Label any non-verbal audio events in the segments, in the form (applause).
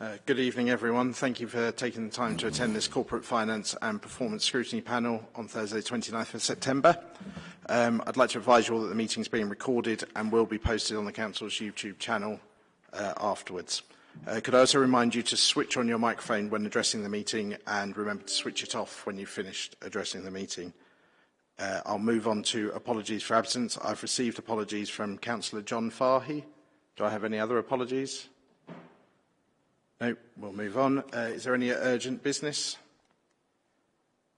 Uh, good evening, everyone. Thank you for taking the time to attend this Corporate Finance and Performance Scrutiny panel on Thursday, 29th of September. Um, I'd like to advise you all that the meeting is being recorded and will be posted on the Council's YouTube channel uh, afterwards. Uh, could I also remind you to switch on your microphone when addressing the meeting and remember to switch it off when you've finished addressing the meeting. Uh, I'll move on to apologies for absence. I've received apologies from Councillor John Fahy. Do I have any other apologies? No, we'll move on. Uh, is there any urgent business?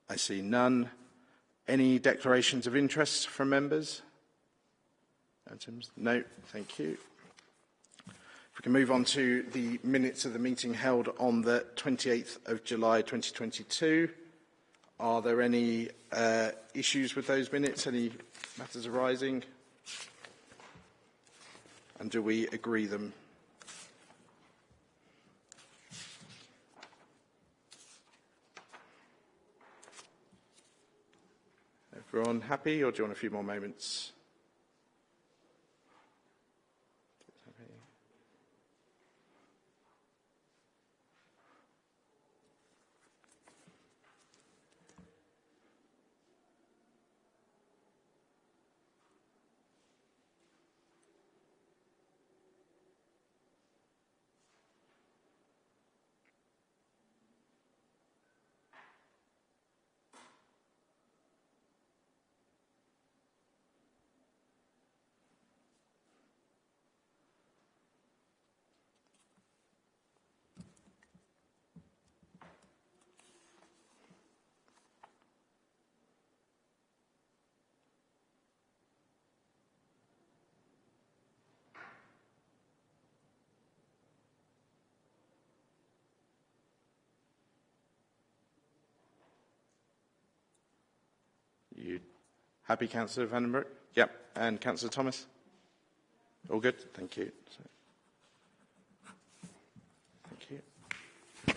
I see none. Any declarations of interest from members? Items? No, thank you. If we can move on to the minutes of the meeting held on the 28th of July 2022. Are there any uh, issues with those minutes? Any matters arising? And do we agree them? Everyone happy or do you want a few more moments? You happy, Councillor Vandenbroek? Yep. And Councillor Thomas? All good? Thank you. Thank you.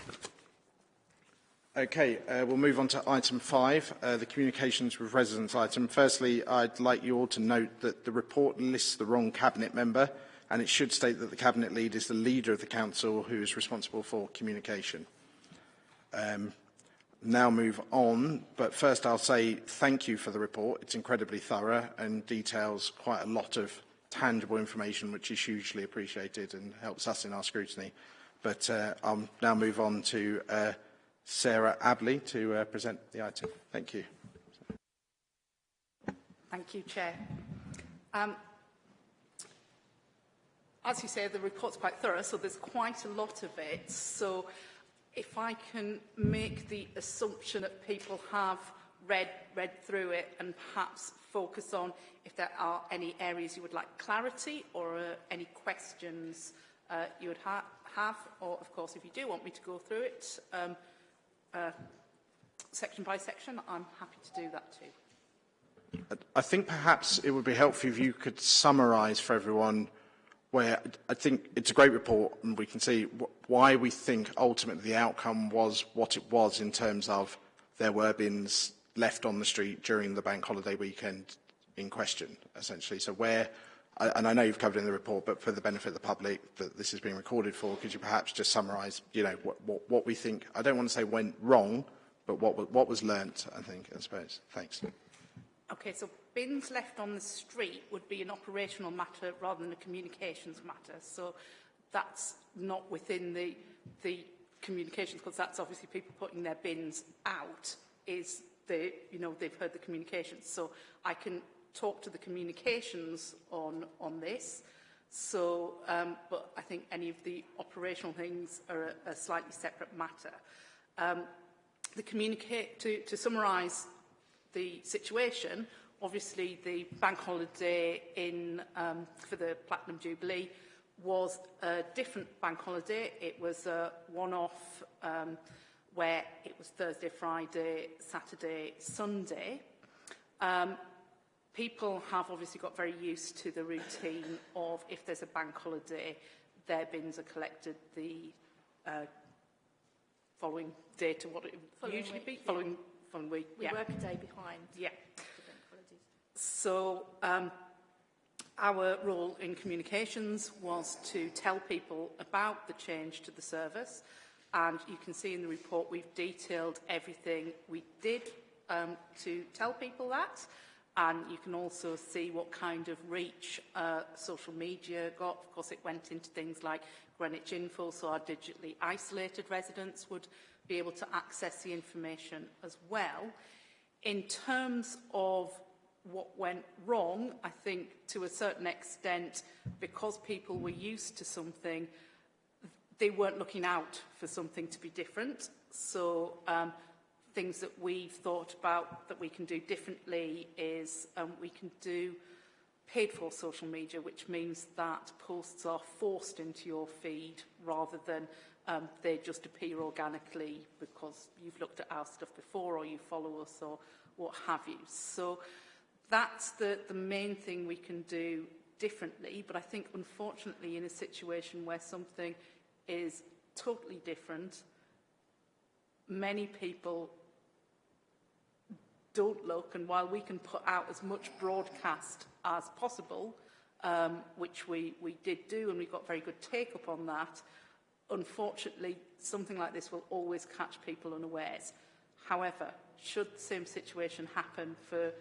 Okay, uh, we'll move on to item five, uh, the communications with residents item. Firstly, I'd like you all to note that the report lists the wrong cabinet member, and it should state that the cabinet lead is the leader of the council who is responsible for communication. Um, now move on, but first I'll say thank you for the report. It's incredibly thorough and details quite a lot of tangible information, which is hugely appreciated and helps us in our scrutiny. But uh, I'll now move on to uh, Sarah Abley to uh, present the item. Thank you. Thank you, Chair. Um, as you say, the report's quite thorough, so there's quite a lot of it. So if I can make the assumption that people have read, read through it and perhaps focus on if there are any areas you would like clarity or uh, any questions uh, you would ha have, or of course if you do want me to go through it um, uh, section by section, I'm happy to do that too. I think perhaps it would be helpful if you could summarise for everyone where I think it's a great report and we can see why we think ultimately the outcome was what it was in terms of there were bins left on the street during the bank holiday weekend in question, essentially. So where, and I know you've covered in the report, but for the benefit of the public that this is being recorded for, could you perhaps just summarise, you know, what, what, what we think, I don't want to say went wrong, but what, what was learnt, I think, I suppose. Thanks. Okay, so bins left on the street would be an operational matter rather than a communications matter. So that's not within the, the communications, because that's obviously people putting their bins out is the, you know, they've heard the communications. So I can talk to the communications on, on this. So, um, but I think any of the operational things are a, a slightly separate matter. Um, the communicate, to, to summarise the situation, obviously the bank holiday in um, for the Platinum Jubilee was a different bank holiday. It was a one-off um, where it was Thursday, Friday, Saturday, Sunday. Um, people have obviously got very used to the routine of if there's a bank holiday, their bins are collected the uh, following day to what it would usually week, be, following, following fund. We, we yeah. work a day behind. Yeah. So um, our role in communications was to tell people about the change to the service. And you can see in the report we've detailed everything we did um, to tell people that. And you can also see what kind of reach uh, social media got. Of course, it went into things like Greenwich Info, so our digitally isolated residents would be able to access the information as well. In terms of what went wrong, I think to a certain extent, because people were used to something, they weren't looking out for something to be different. So um, things that we've thought about that we can do differently is um, we can do paid for social media, which means that posts are forced into your feed rather than um, they just appear organically because you've looked at our stuff before or you follow us or what have you. So that's the, the main thing we can do differently. But I think, unfortunately, in a situation where something is totally different, many people don't look. And while we can put out as much broadcast as possible, um, which we, we did do, and we got very good take-up on that, unfortunately, something like this will always catch people unawares. However, should the same situation happen for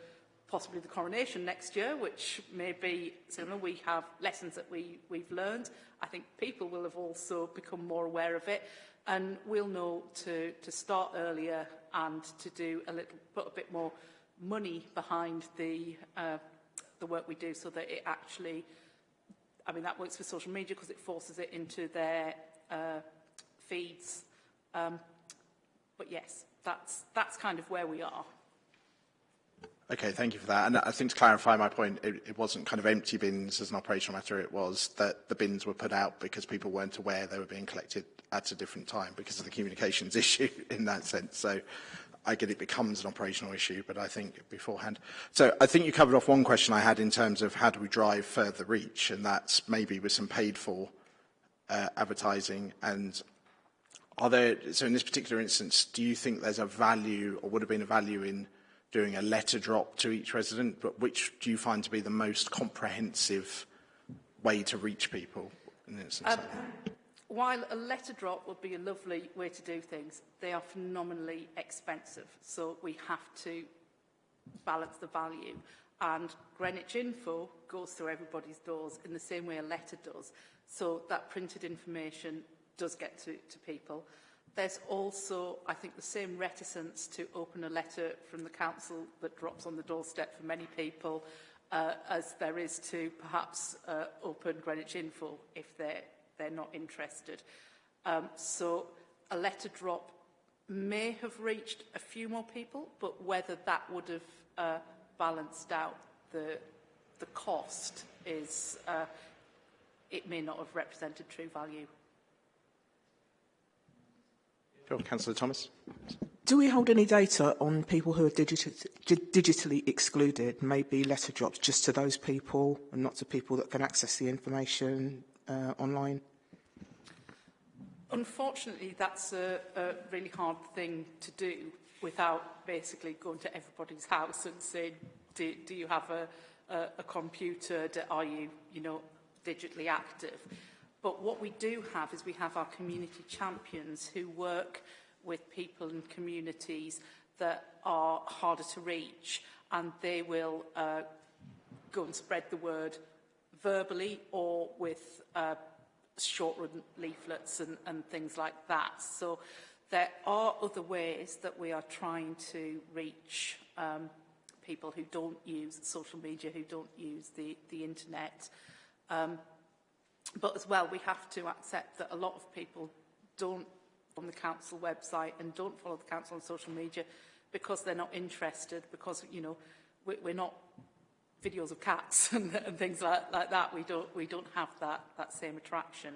possibly the coronation next year, which may be similar. We have lessons that we, we've learned. I think people will have also become more aware of it and we'll know to, to start earlier and to do a little, put a bit more money behind the, uh, the work we do so that it actually, I mean, that works for social media because it forces it into their uh, feeds. Um, but yes, that's, that's kind of where we are. Okay, thank you for that. And I think to clarify my point, it, it wasn't kind of empty bins as an operational matter. It was that the bins were put out because people weren't aware they were being collected at a different time because of the communications (laughs) issue in that sense. So I get it becomes an operational issue, but I think beforehand. So I think you covered off one question I had in terms of how do we drive further reach, and that's maybe with some paid for uh, advertising. And are there, so in this particular instance, do you think there's a value or would have been a value in doing a letter drop to each resident, but which do you find to be the most comprehensive way to reach people? In this instance um, while a letter drop would be a lovely way to do things, they are phenomenally expensive. So we have to balance the value. And Greenwich Info goes through everybody's doors in the same way a letter does. So that printed information does get to, to people. There's also, I think, the same reticence to open a letter from the council that drops on the doorstep for many people uh, as there is to perhaps uh, open Greenwich Info if they're, they're not interested. Um, so a letter drop may have reached a few more people, but whether that would have uh, balanced out the, the cost is, uh, it may not have represented true value. Sure, Councillor Thomas. Do we hold any data on people who are digit digitally excluded, maybe letter drops just to those people and not to people that can access the information uh, online? Unfortunately, that's a, a really hard thing to do without basically going to everybody's house and saying, do, do you have a, a, a computer? Do, are you, you know, digitally active? But what we do have is we have our community champions who work with people and communities that are harder to reach and they will uh, go and spread the word verbally or with uh, short run leaflets and, and things like that. So there are other ways that we are trying to reach um, people who don't use social media, who don't use the, the internet. Um, But as well, we have to accept that a lot of people don't on the council website and don't follow the council on social media because they're not interested, because, you know, we, we're not videos of cats (laughs) and, and things like, like that. We don't, we don't have that, that same attraction.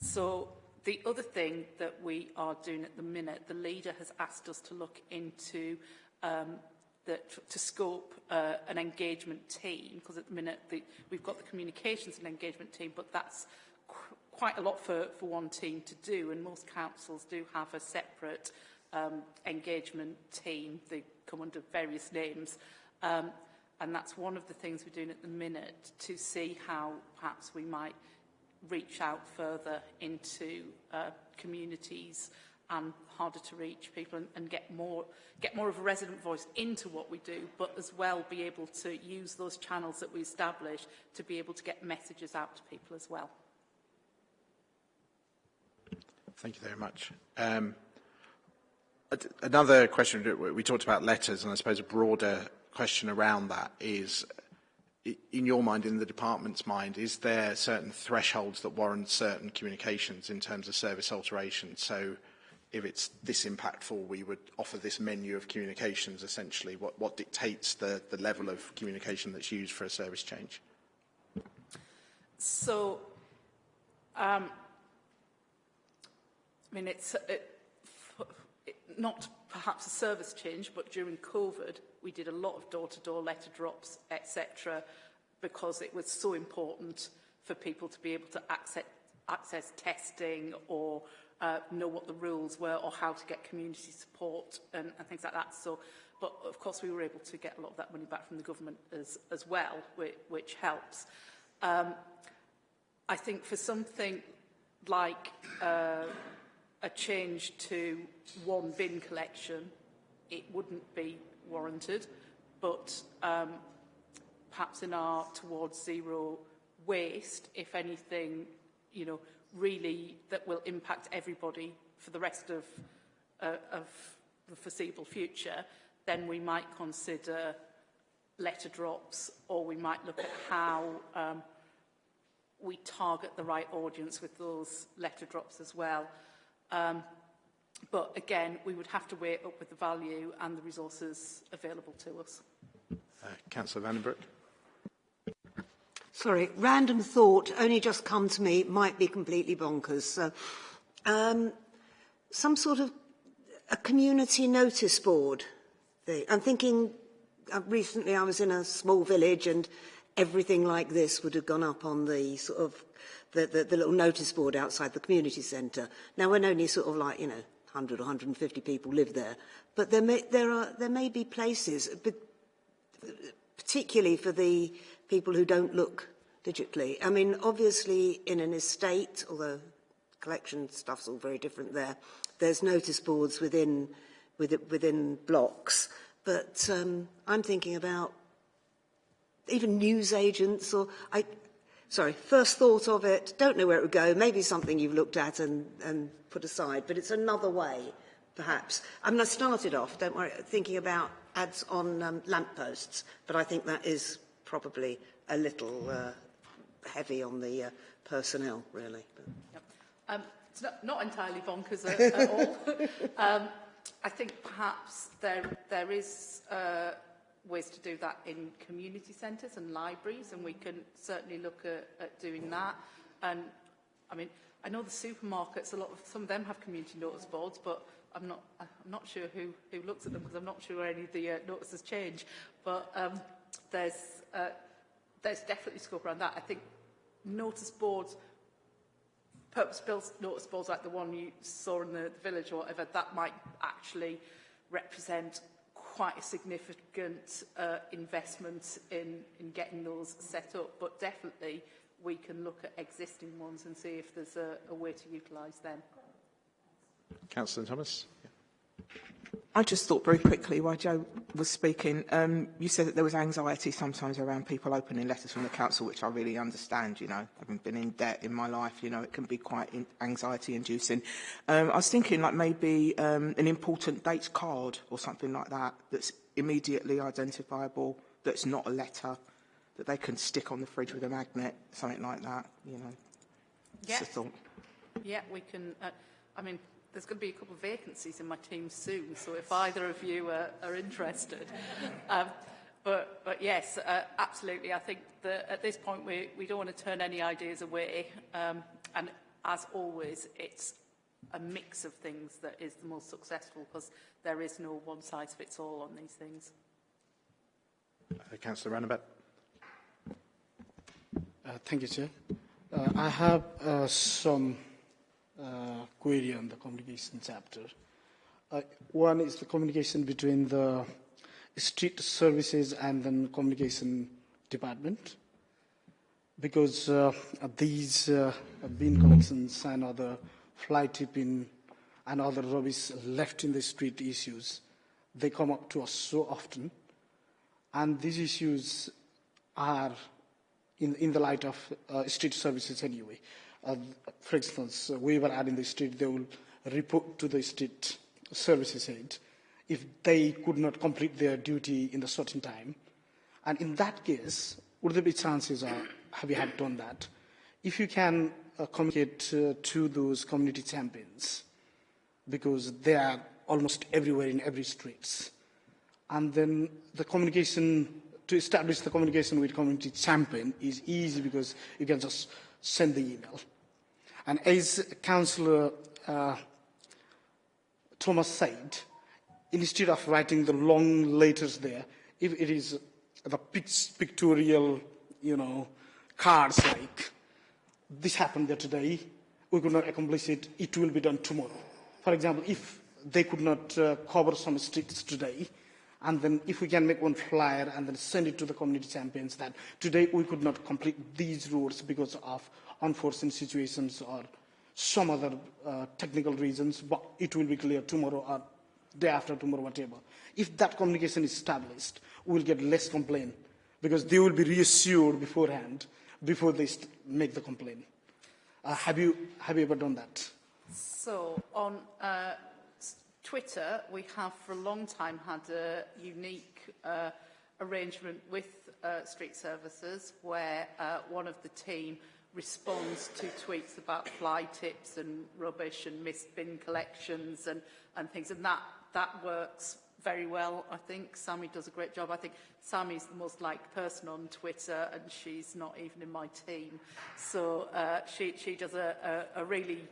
So the other thing that we are doing at the minute, the leader has asked us to look into um, that to scope uh, an engagement team, because at the minute the, we've got the communications and engagement team, but that's qu quite a lot for, for one team to do, and most councils do have a separate um, engagement team. They come under various names. Um, and that's one of the things we're doing at the minute to see how perhaps we might reach out further into uh, communities and harder to reach people and, and get more get more of a resident voice into what we do, but as well be able to use those channels that we establish to be able to get messages out to people as well. Thank you very much. Um, another question, we talked about letters, and I suppose a broader question around that is, in your mind, in the department's mind, is there certain thresholds that warrant certain communications in terms of service alteration? So if it's this impactful, we would offer this menu of communications, essentially. What, what dictates the, the level of communication that's used for a service change? So, um, I mean, it's it, it, not perhaps a service change, but during COVID, we did a lot of door-to-door -door letter drops, etc., because it was so important for people to be able to access, access testing or uh, know what the rules were or how to get community support and, and things like that. So, but of course we were able to get a lot of that money back from the government as, as well, which, which helps. Um, I think for something like uh, a change to one bin collection, it wouldn't be warranted, but um, perhaps in our towards zero waste, if anything, you know, really that will impact everybody for the rest of, uh, of the foreseeable future, then we might consider letter drops or we might look at how um, we target the right audience with those letter drops as well. Um, but again, we would have to weigh up with the value and the resources available to us. Uh, Councillor Vandenbroek. Sorry, random thought only just come to me, might be completely bonkers. So, um, some sort of a community notice board. I'm thinking, uh, recently I was in a small village and everything like this would have gone up on the sort of the, the, the little notice board outside the community centre. Now, when only sort of like, you know, 100 or 150 people live there, but there may, there are, there may be places, particularly for the people who don't look digitally. I mean, obviously in an estate, although collection stuff's all very different there, there's notice boards within, within blocks. But um, I'm thinking about even news agents or, I, sorry, first thought of it, don't know where it would go, maybe something you've looked at and, and put aside, but it's another way, perhaps. I mean, I started off, don't worry, thinking about ads on um, lampposts, but I think that is probably a little uh, heavy on the uh, personnel, really. Yep. Um, it's not, not entirely bonkers at, at (laughs) all. um, I think perhaps there, there is uh, ways to do that in community centres and libraries, and we can certainly look at, at doing that. And I mean, I know the supermarkets, a lot of some of them have community notice boards, but I'm not, I'm not sure who, who looks at them because I'm not sure where any of the uh, notices change. But um, there's, uh, there's definitely scope around that. I think notice boards, purpose-built notice boards like the one you saw in the, the village or whatever, that might actually represent quite a significant uh, investment in, in getting those set up. But definitely we can look at existing ones and see if there's a, a way to utilise them. Councillor Thomas. I just thought very quickly while Joe was speaking, um, you said that there was anxiety sometimes around people opening letters from the council, which I really understand, you know, having been in debt in my life, you know, it can be quite anxiety inducing. Um, I was thinking like maybe um, an important dates card or something like that that's immediately identifiable, that's not a letter, that they can stick on the fridge with a magnet, something like that, you know. Yeah. Yeah, we can, uh, I mean, there's going to be a couple of vacancies in my team soon, so if either of you are, are interested. (laughs) Um, but, but yes, uh, absolutely. I think that at this point we, we don't want to turn any ideas away. Um, and as always, it's a mix of things that is the most successful because there is no one size fits all on these things. Uh, Councillor Ranabhat. Uh, thank you, Chair. Uh, I have uh, some uh, query on the communication chapter. Uh, one is the communication between the street services and then communication department because uh, these uh, bin collections and other fly tipping and other rubbish left in the street issues, they come up to us so often. And these issues are in, in the light of uh, street services anyway. Uh, for instance, uh, were out in the street, they will report to the street services head if they could not complete their duty in the certain time. And in that case, would there be chances of, have you had done that? If you can uh, communicate uh, to those community champions, because they are almost everywhere in every streets. And then the communication, to establish the communication with community champion is easy because you can just send the email. And as Councillor uh, Thomas said, instead of writing the long letters there, if it is the pictorial, you know, cards like, this happened there today, we could not accomplish it, it will be done tomorrow. For example, if they could not uh, cover some streets today, and then if we can make one flyer and then send it to the community champions that today we could not complete these roads because of unforeseen situations or some other uh, technical reasons, but it will be clear tomorrow or day after tomorrow, whatever. If that communication is established, we will get less complaint because they will be reassured beforehand before they make the complaint. Uh, have, you, have you ever done that? So on uh, Twitter, we have for a long time had a unique uh, arrangement with uh, street services where uh, one of the team responds to tweets about fly tips and rubbish and missed bin collections and, and things. And that, that works very well, I think. Sammy does a great job. I think Sammy's the most liked person on Twitter and she's not even in my team. So uh, she, she does a, a, a really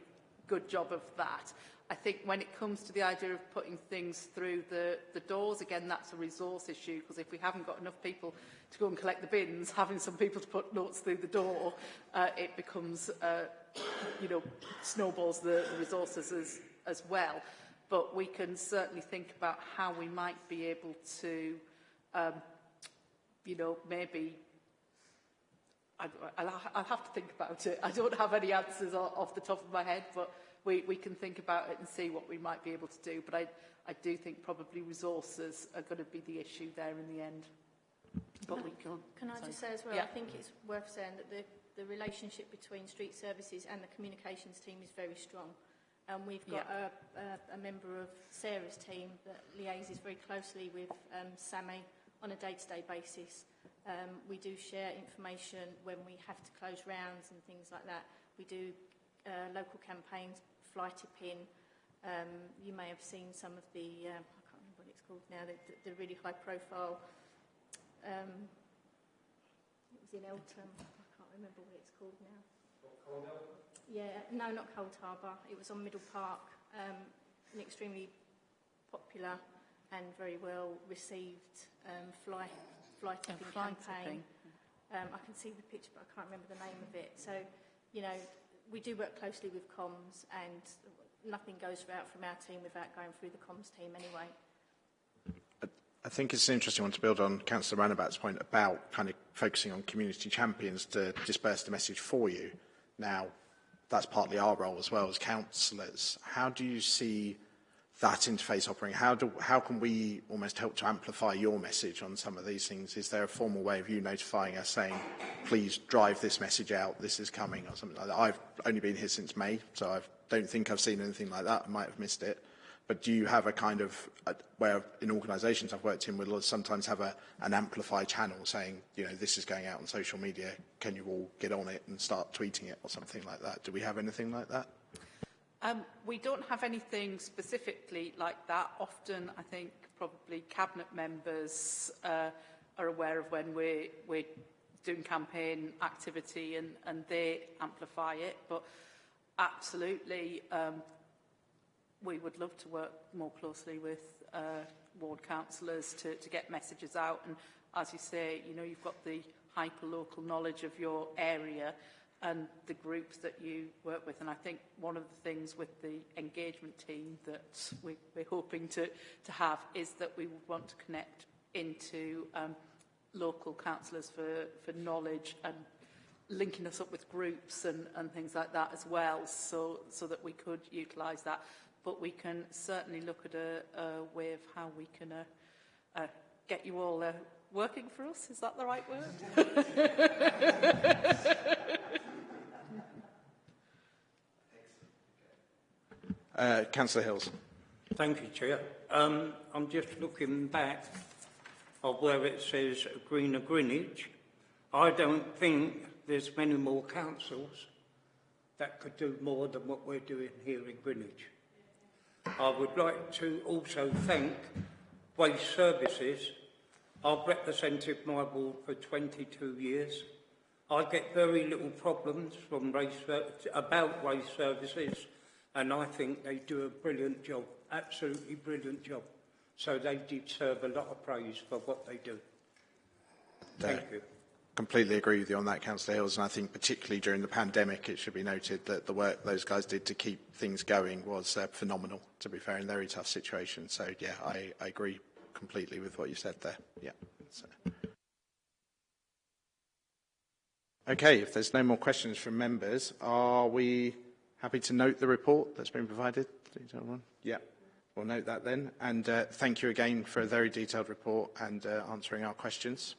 good job of that. I think when it comes to the idea of putting things through the, the doors, again, that's a resource issue because if we haven't got enough people to go and collect the bins, having some people to put notes through the door, uh, it becomes, uh, you know, snowballs the, the resources as, as well. But we can certainly think about how we might be able to, um, you know, maybe I'll, I'll have to think about it. I don't have any answers off the top of my head, but we, we can think about it and see what we might be able to do. But I, I do think probably resources are going to be the issue there in the end. But can, we can. Can I just say as well, Yeah. I think it's worth saying that the, the relationship between street services and the communications team is very strong. And we've got a, a, a member of Sarah's team that liaises very closely with um, Sammy on a day-to-day -day basis. Um, we do share information when we have to close rounds and things like that. We do uh, local campaigns, fly tipping. Um, you may have seen some of the, um, I can't remember what it's called now, the, the, the really high profile, um, it was in Eltham, I can't remember what it's called now. Yeah, no, not Cold Harbour. It was on Middle Park, um, an extremely popular and very well received um, fly fly tipping fly campaign. tipping. Um, I can see the picture, but I can't remember the name of it. So, you know, we do work closely with comms, and nothing goes out from our team without going through the comms team anyway. I think it's an interesting one to build on Councillor Ranabhat's point about kind of focusing on community champions to disperse the message for you. Now, that's partly our role as well as councillors. How do you see that interface operating? How, do, how can we almost help to amplify your message on some of these things? Is there a formal way of you notifying us saying, please drive this message out, this is coming, or something like that? I've only been here since May, so I don't think I've seen anything like that. I might have missed it. But do you have a kind of a, where in organisations I've worked in, we'll sometimes have a, an amplify channel saying, you know, this is going out on social media. Can you all get on it and start tweeting it or something like that? Do we have anything like that? Um, we don't have anything specifically like that. Often, I think probably cabinet members uh, are aware of when we're, we're doing campaign activity and, and they amplify it. But absolutely, um, we would love to work more closely with uh, ward councillors to, to get messages out. And as you say, you know, you've got the hyper-local knowledge of your area and the groups that you work with. And I think one of the things with the engagement team that we, we're hoping to, to have is that we would want to connect into um, local councillors for, for knowledge and linking us up with groups and, and things like that as well so, so that we could utilise that. But we can certainly look at a, a way of how we can uh, uh, get you all uh, working for us. Is that the right word? (laughs) Uh, Councillor Hills. Thank you, Chair. Um, I'm just looking back of where it says Greener Greenwich. I don't think there's many more councils that could do more than what we're doing here in Greenwich. I would like to also thank Waste Services. I've represented my ward for 22 years. I get very little problems from race, about waste services and I think they do a brilliant job, absolutely brilliant job. So they deserve a lot of praise for what they do. Thank you. Completely agree with you on that, Councillor Hills, and I think particularly during the pandemic, it should be noted that the work those guys did to keep things going was uh, phenomenal, to be fair, in a very tough situation. So, yeah, I, I agree completely with what you said there. Yeah. So. Okay, if there's no more questions from members, are we happy to note the report that's been provided? Yeah, we'll note that then. And uh, thank you again for a very detailed report and uh, answering our questions.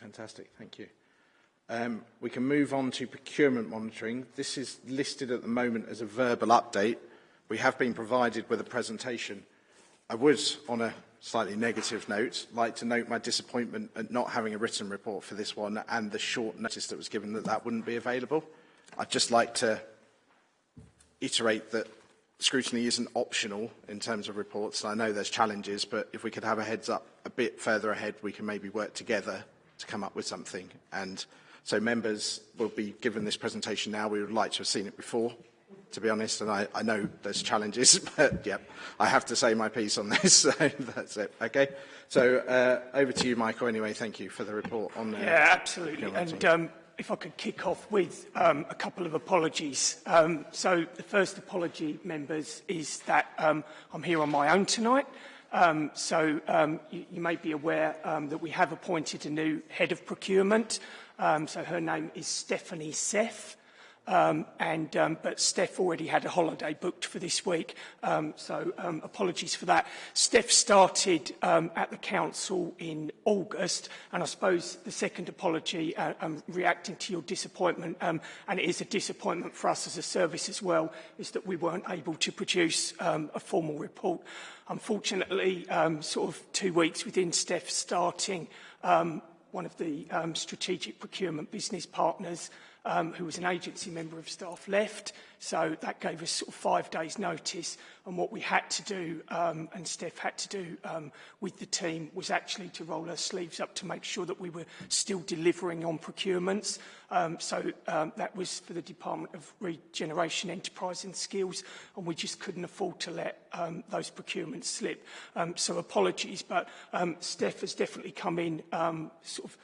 Fantastic, thank you. Um, we can move on to procurement monitoring. This is listed at the moment as a verbal update. We have been provided with a presentation. I would, on a slightly negative note, like to note my disappointment at not having a written report for this one and the short notice that was given that that wouldn't be available. I'd just like to iterate that scrutiny isn't optional in terms of reports. I know there's challenges, but if we could have a heads up a bit further ahead, we can maybe work together to come up with something. And so members will be given this presentation now. We would like to have seen it before, to be honest, and I, I know there's challenges, (laughs) but yep, I have to say my piece on this, (laughs) so that's it. Okay, so uh, over to you, Michael. Anyway, thank you for the report on. Uh, yeah, absolutely. And um, if I could kick off with um, a couple of apologies. Um, so the first apology, members, is that um, I'm here on my own tonight. Um, so um, you, you may be aware um, that we have appointed a new head of procurement. Um, so her name is Stephanie Seth. Um, and, um, but Steph already had a holiday booked for this week, so apologies for that. Steph started at the council in August, and I suppose the second apology, uh, reacting to your disappointment, and it is a disappointment for us as a service as well, is that we weren't able to produce a formal report. Unfortunately, um, sort of two weeks within Steph starting, um, one of the um, strategic procurement business partners um, who was an agency member of staff, left. So that gave us sort of five days' notice. And what we had to do, um, and Steph had to do um, with the team, was actually to roll our sleeves up to make sure that we were still delivering on procurements. Um, so um, that was for the Department of Regeneration, Enterprise and Skills, and we just couldn't afford to let um, those procurements slip. Um, so apologies, but um, Steph has definitely come in um, sort of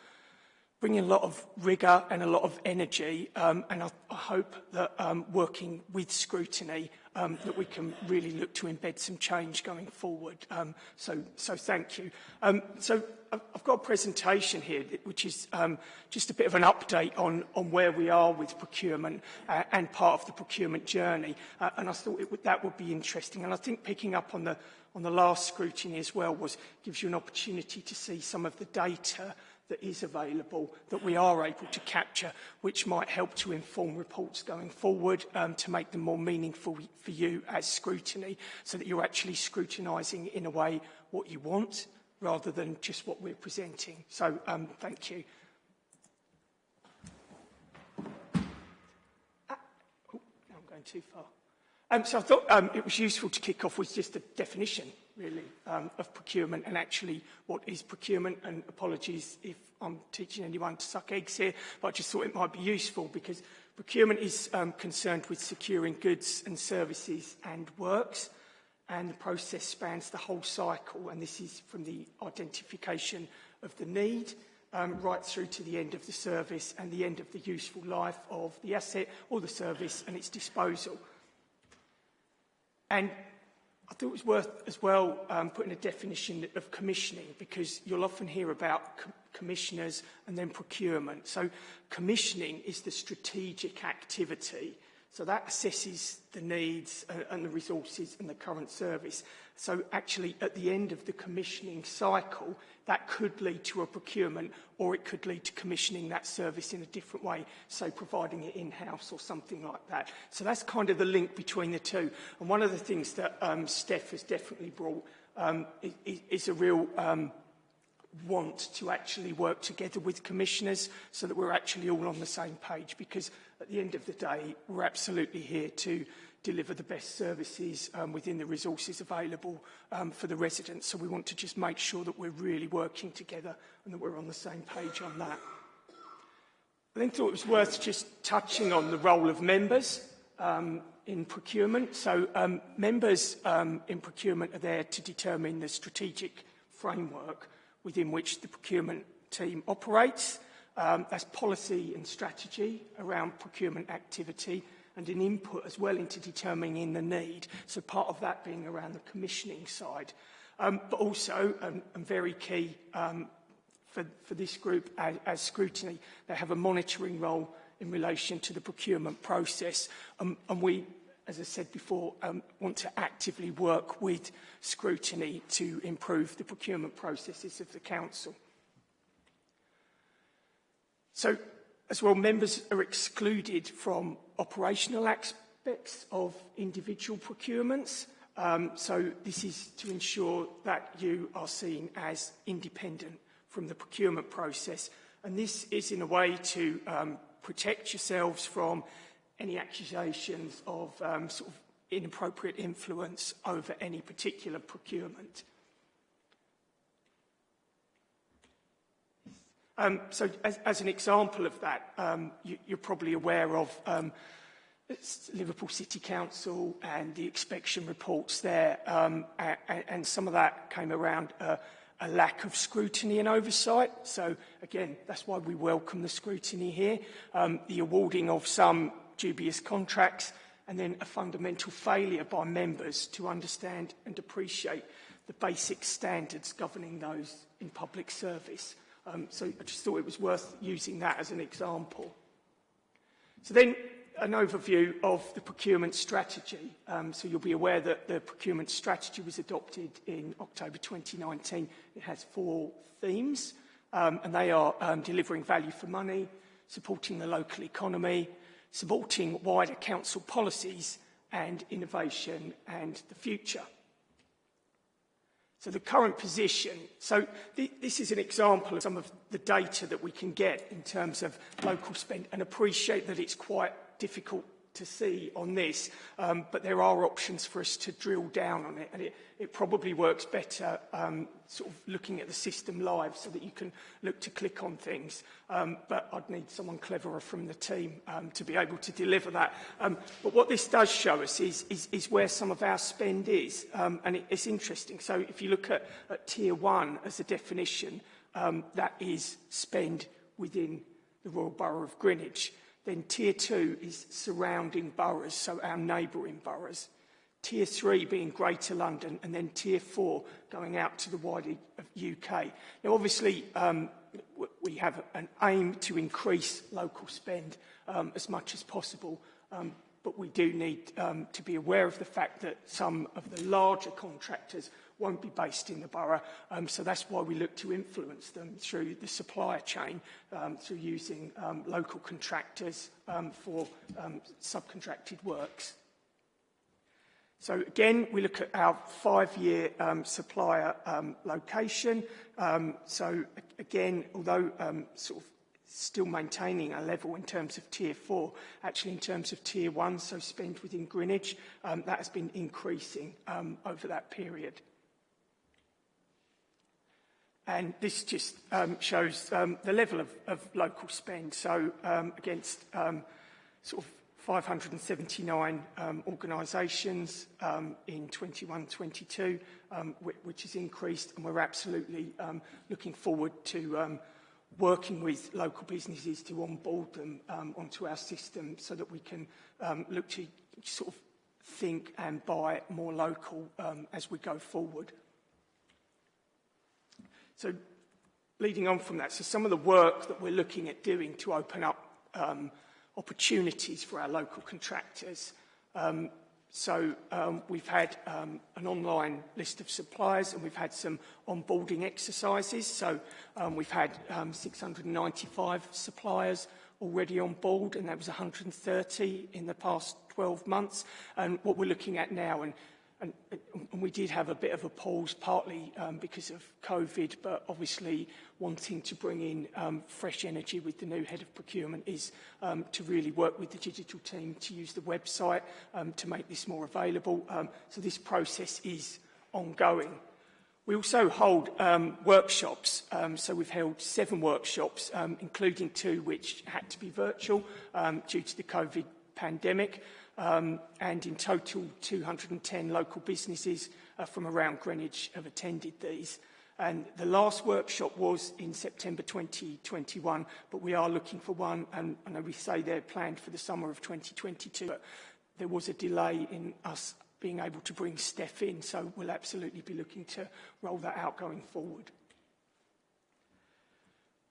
bringing a lot of rigour and a lot of energy um, and I, I hope that um, working with scrutiny um, that we can really look to embed some change going forward. Um, so, so thank you. Um, so I've got a presentation here which is um, just a bit of an update on, on where we are with procurement uh, and part of the procurement journey uh, and I thought it would, that would be interesting and I think picking up on the, on the last scrutiny as well was gives you an opportunity to see some of the data that is available that we are able to capture, which might help to inform reports going forward um, to make them more meaningful for you as scrutiny, so that you're actually scrutinising in a way what you want rather than just what we're presenting. So um, thank you. Ah, oh, I'm going too far. Um, so I thought um, it was useful to kick off with just a definition really, um, of procurement and actually what is procurement. And apologies if I'm teaching anyone to suck eggs here, but I just thought it might be useful because procurement is um, concerned with securing goods and services and works. And the process spans the whole cycle. And this is from the identification of the need um, right through to the end of the service and the end of the useful life of the asset or the service and its disposal. And I thought it was worth as well um, putting a definition of commissioning because you'll often hear about co commissioners and then procurement. So commissioning is the strategic activity So that assesses the needs uh, and the resources and the current service. So actually, at the end of the commissioning cycle, that could lead to a procurement or it could lead to commissioning that service in a different way, so providing it in-house or something like that. So that's kind of the link between the two. And one of the things that um, Steph has definitely brought um, is, is a real um, want to actually work together with commissioners so that we're actually all on the same page because at the end of the day, we're absolutely here to deliver the best services um, within the resources available um, for the residents. So we want to just make sure that we're really working together and that we're on the same page on that. I then thought it was worth just touching on the role of members um, in procurement. So um, members um, in procurement are there to determine the strategic framework within which the procurement team operates. Um, that's policy and strategy around procurement activity and an input as well into determining the need. So part of that being around the commissioning side. Um, but also, um, and very key um, for, for this group as, as scrutiny, they have a monitoring role in relation to the procurement process. Um, and we, as I said before, um, want to actively work with scrutiny to improve the procurement processes of the council. So As well, members are excluded from operational aspects of individual procurements. Um, so this is to ensure that you are seen as independent from the procurement process. And this is in a way to um, protect yourselves from any accusations of um, sort of inappropriate influence over any particular procurement. Um, so as, as an example of that, um, you, you're probably aware of um, Liverpool City Council and the inspection reports there, um, and, and some of that came around uh, a lack of scrutiny and oversight. So again, that's why we welcome the scrutiny here. Um, the awarding of some dubious contracts and then a fundamental failure by members to understand and appreciate the basic standards governing those in public service. Um, so I just thought it was worth using that as an example. So then an overview of the procurement strategy. Um, so you'll be aware that the procurement strategy was adopted in October 2019. It has four themes, um, and they are um, delivering value for money, supporting the local economy, supporting wider council policies, and innovation and the future. So the current position, so th this is an example of some of the data that we can get in terms of local spend and appreciate that it's quite difficult to see on this, um, but there are options for us to drill down on it, and it, it probably works better um, sort of looking at the system live so that you can look to click on things. Um, but I'd need someone cleverer from the team um, to be able to deliver that. Um, but what this does show us is, is, is where some of our spend is, um, and it, it's interesting. So if you look at, at tier one as a definition, um, that is spend within the Royal Borough of Greenwich. Then tier two is surrounding boroughs, so our neighbouring boroughs. Tier three being Greater London, and then tier four going out to the wider UK. Now, obviously, um, we have an aim to increase local spend um, as much as possible, um, but we do need um, to be aware of the fact that some of the larger contractors won't be based in the borough. Um, so that's why we look to influence them through the supplier chain, um, through using um, local contractors um, for um, subcontracted works. So again, we look at our five-year um, supplier um, location. Um, so again, although um, sort of still maintaining a level in terms of tier four, actually in terms of tier one, so spend within Greenwich, um, that has been increasing um, over that period. And this just um, shows um, the level of, of local spend. So um, against um, sort of 579 um, organisations um, in 21-22, um, which has increased, and we're absolutely um, looking forward to um, working with local businesses to onboard them um, onto our system so that we can um, look to sort of think and buy more local um, as we go forward. So leading on from that, so some of the work that we're looking at doing to open up um, opportunities for our local contractors. Um, so um, we've had um, an online list of suppliers and we've had some onboarding exercises. So um, we've had um, 695 suppliers already on board and that was 130 in the past 12 months. And what we're looking at now, and And, and we did have a bit of a pause, partly um, because of COVID, but obviously wanting to bring in um, fresh energy with the new head of procurement is um, to really work with the digital team to use the website um, to make this more available. Um, so this process is ongoing. We also hold um, workshops, um, so we've held seven workshops, um, including two which had to be virtual um, due to the COVID pandemic. Um, and in total, 210 local businesses uh, from around Greenwich have attended these. And the last workshop was in September 2021, but we are looking for one, and I know we say they're planned for the summer of 2022, but there was a delay in us being able to bring Steph in, so we'll absolutely be looking to roll that out going forward.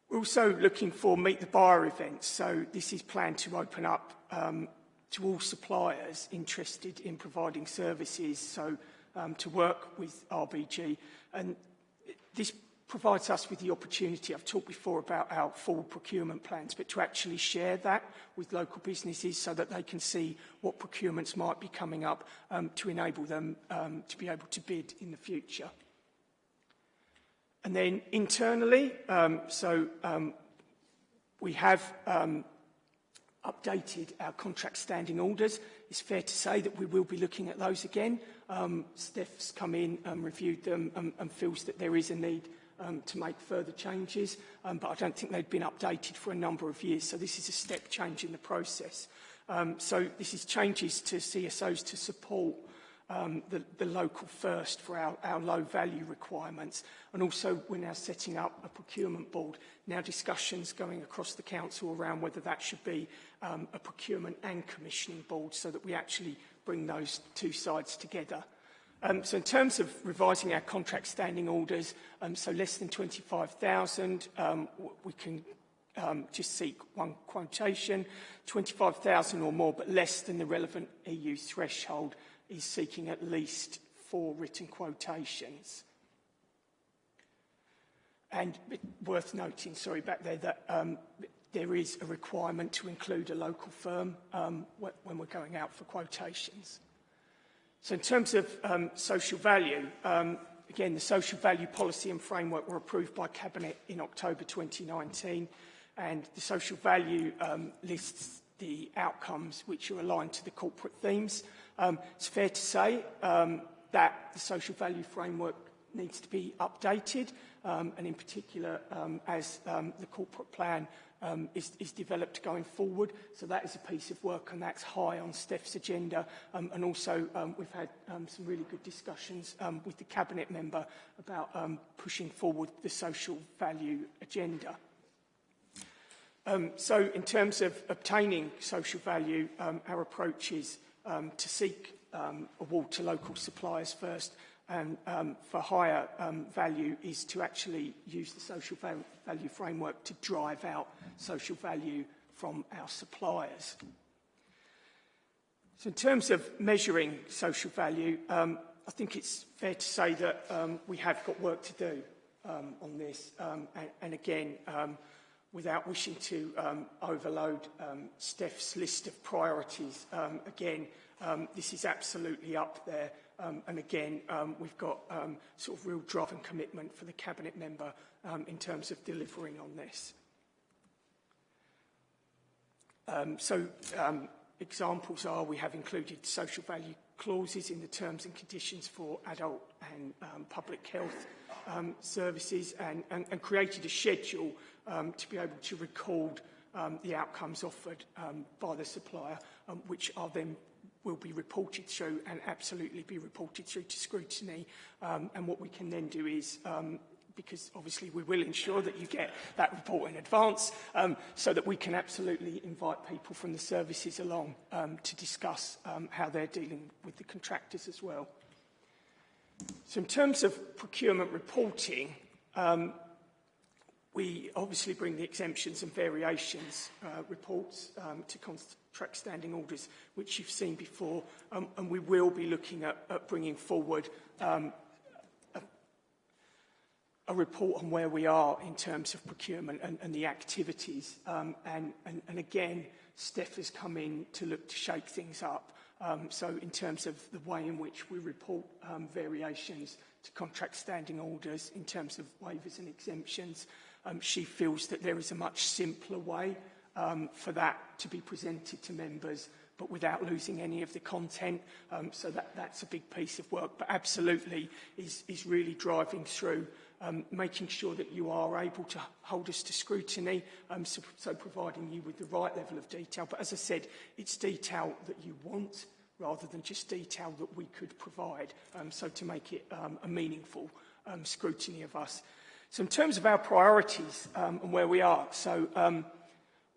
We're also looking for Meet the Buyer events, so this is planned to open up um, to all suppliers interested in providing services, so um, to work with RBG. And this provides us with the opportunity, I've talked before about our full procurement plans, but to actually share that with local businesses so that they can see what procurements might be coming up um, to enable them um, to be able to bid in the future. And then internally, um, so um, we have um, updated our contract standing orders. It's fair to say that we will be looking at those again. Um, Steph's come in and reviewed them and, and feels that there is a need um, to make further changes, um, but I don't think they've been updated for a number of years, so this is a step change in the process. Um, so this is changes to CSOs to support um, the, local first for our, low value requirements. And also we're now setting up a procurement board. Now discussions going across the council around whether that should be um, a procurement and commissioning board so that we actually bring those two sides together. Um, so in terms of revising our contract standing orders, so less than 25,000, um, we can just seek one quotation, 25,000 or more, but less than the relevant EU threshold is seeking at least four written quotations. And worth noting, sorry, back there, that um, there is a requirement to include a local firm um, when we're going out for quotations. So in terms of um, social value, um, again, the social value policy and framework were approved by Cabinet in October 2019, and the social value um, lists the outcomes which are aligned to the corporate themes. Um, it's fair to say um, that the social value framework needs to be updated, um, and in particular, um, as um, the corporate plan um, is, is developed going forward. So that is a piece of work, and that's high on Steph's agenda. Um, and also, um, we've had um, some really good discussions um, with the cabinet member about um, pushing forward the social value agenda. Um, so in terms of obtaining social value, um, our approach is um, to seek um, award to local suppliers first and um, for higher um, value is to actually use the social value framework to drive out social value from our suppliers. So in terms of measuring social value, um, I think it's fair to say that um, we have got work to do um, on this. Um, and, and again, without wishing to um, overload um, Steph's list of priorities. Um, again, um, this is absolutely up there. Um, and again, um, we've got um, sort of real drive and commitment for the Cabinet member um, in terms of delivering on this. Um, so um, examples are we have included social value clauses in the terms and conditions for adult and um, public health um, services and, and, and created a schedule um, to be able to record um, the outcomes offered um, by the supplier, um, which are then will be reported through and absolutely be reported through to scrutiny. Um, and what we can then do is um, because obviously we will ensure that you get that report in advance um, so that we can absolutely invite people from the services along um, to discuss um, how they're dealing with the contractors as well. So in terms of procurement reporting, um, we obviously bring the exemptions and variations uh, reports um, to contract standing orders, which you've seen before, um, and we will be looking at, at bringing forward um, a, a report on where we are in terms of procurement and, and the activities. Um, and, and, and again, Steph has come in to look to shake things up. Um, so in terms of the way in which we report um, variations to contract standing orders, in terms of waivers and exemptions, um, she feels that there is a much simpler way um, for that to be presented to members but without losing any of the content. Um, so that, that's a big piece of work, but absolutely is, is really driving through um, making sure that you are able to hold us to scrutiny, um, so, so providing you with the right level of detail. But as I said, it's detail that you want rather than just detail that we could provide, um, so to make it um, a meaningful um, scrutiny of us. So in terms of our priorities um, and where we are, so um,